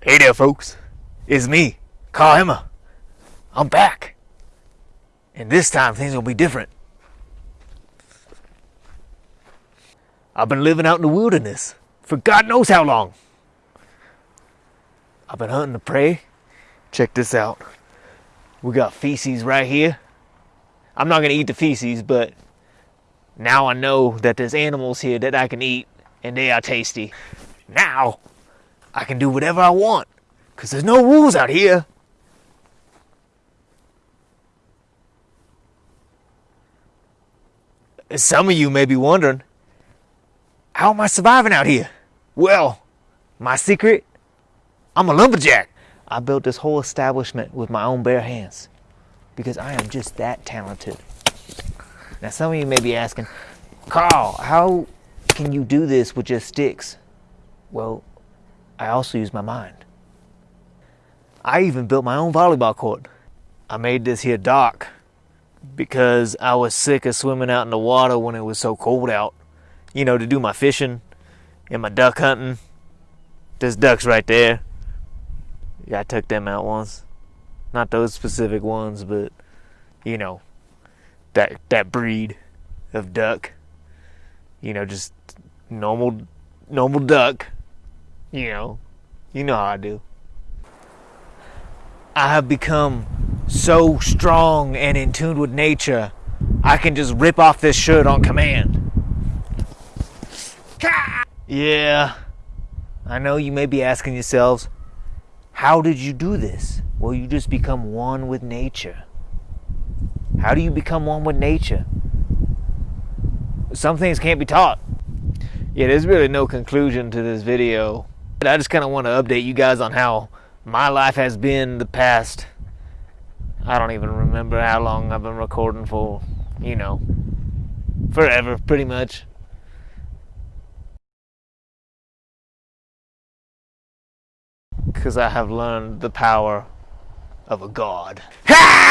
Hey there, folks. It's me, Carl Emma. I'm back. And this time things will be different. I've been living out in the wilderness for God knows how long. I've been hunting the prey. Check this out. We got feces right here. I'm not going to eat the feces, but now I know that there's animals here that I can eat and they are tasty. Now I can do whatever I want because there's no rules out here. Some of you may be wondering, how am I surviving out here? Well, my secret, I'm a lumberjack. I built this whole establishment with my own bare hands because I am just that talented. Now, some of you may be asking, Carl, how can you do this with just sticks? Well, I also use my mind. I even built my own volleyball court. I made this here dock because I was sick of swimming out in the water when it was so cold out. You know, to do my fishing and my duck hunting. There's ducks right there. Yeah, I took them out once. Not those specific ones, but you know, that that breed of duck. You know, just normal normal duck. You know, you know how I do. I have become so strong and in tune with nature, I can just rip off this shirt on command. Yeah, I know you may be asking yourselves, how did you do this? Well, you just become one with nature. How do you become one with nature? Some things can't be taught. Yeah, there's really no conclusion to this video. I just kind of want to update you guys on how my life has been the past I don't even remember how long I've been recording for, you know, forever, pretty much. Because I have learned the power of a god. Ha!